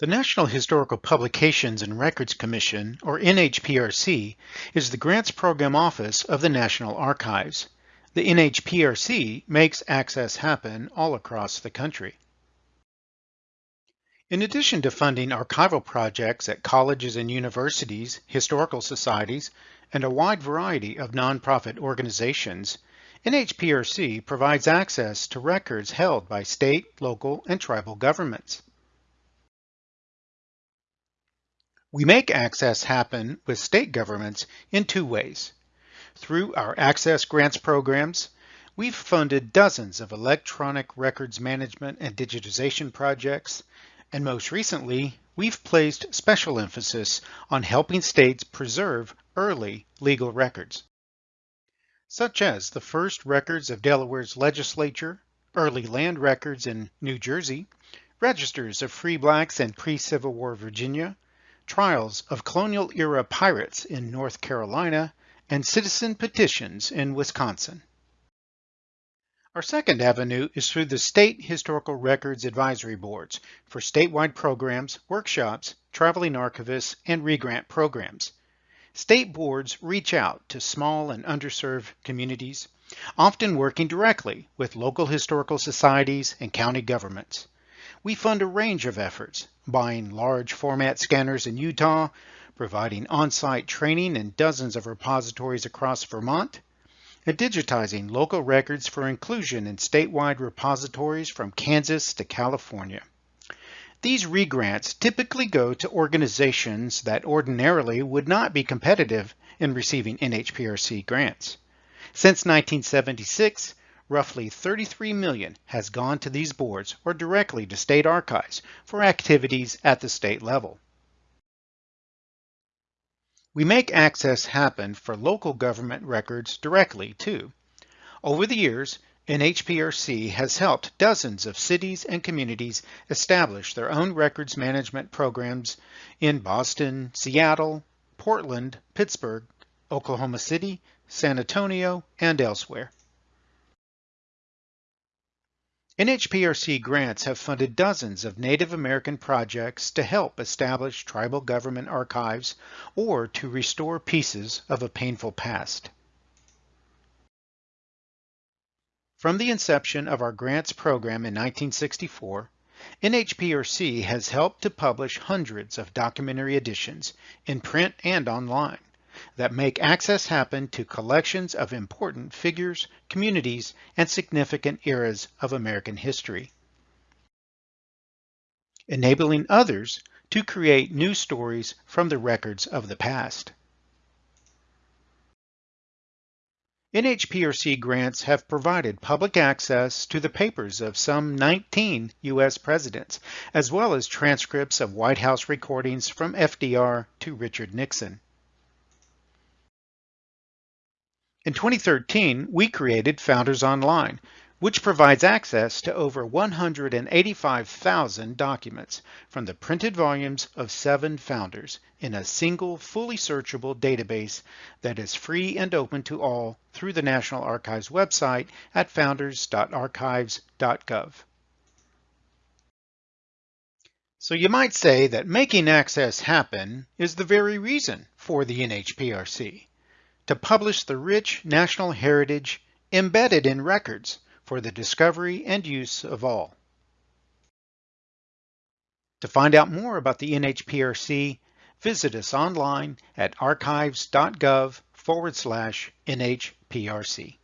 The National Historical Publications and Records Commission, or NHPRC, is the Grants Program Office of the National Archives. The NHPRC makes access happen all across the country. In addition to funding archival projects at colleges and universities, historical societies, and a wide variety of nonprofit organizations, NHPRC provides access to records held by state, local, and tribal governments. We make access happen with state governments in two ways. Through our Access Grants programs, we've funded dozens of electronic records management and digitization projects, and most recently, we've placed special emphasis on helping states preserve early legal records, such as the first records of Delaware's legislature, early land records in New Jersey, registers of free blacks in pre-Civil War Virginia, trials of colonial era pirates in North Carolina, and citizen petitions in Wisconsin. Our second avenue is through the State Historical Records Advisory Boards for statewide programs, workshops, traveling archivists, and regrant programs. State boards reach out to small and underserved communities, often working directly with local historical societies and county governments. We fund a range of efforts, buying large format scanners in Utah, providing on-site training in dozens of repositories across Vermont, and digitizing local records for inclusion in statewide repositories from Kansas to California. These regrants typically go to organizations that ordinarily would not be competitive in receiving NHPRC grants. Since 1976, roughly 33 million has gone to these boards or directly to state archives for activities at the state level. We make access happen for local government records directly too. Over the years, NHPRC has helped dozens of cities and communities establish their own records management programs in Boston, Seattle, Portland, Pittsburgh, Oklahoma City, San Antonio, and elsewhere. NHPRC grants have funded dozens of Native American projects to help establish tribal government archives or to restore pieces of a painful past. From the inception of our grants program in 1964, NHPRC has helped to publish hundreds of documentary editions in print and online that make access happen to collections of important figures, communities, and significant eras of American history. Enabling others to create new stories from the records of the past. NHPRC grants have provided public access to the papers of some 19 U.S. presidents, as well as transcripts of White House recordings from FDR to Richard Nixon. In 2013, we created Founders Online, which provides access to over 185,000 documents from the printed volumes of seven founders in a single fully searchable database that is free and open to all through the National Archives website at founders.archives.gov. So you might say that making access happen is the very reason for the NHPRC to publish the rich national heritage embedded in records for the discovery and use of all. To find out more about the NHPRC, visit us online at archives.gov forward slash NHPRC.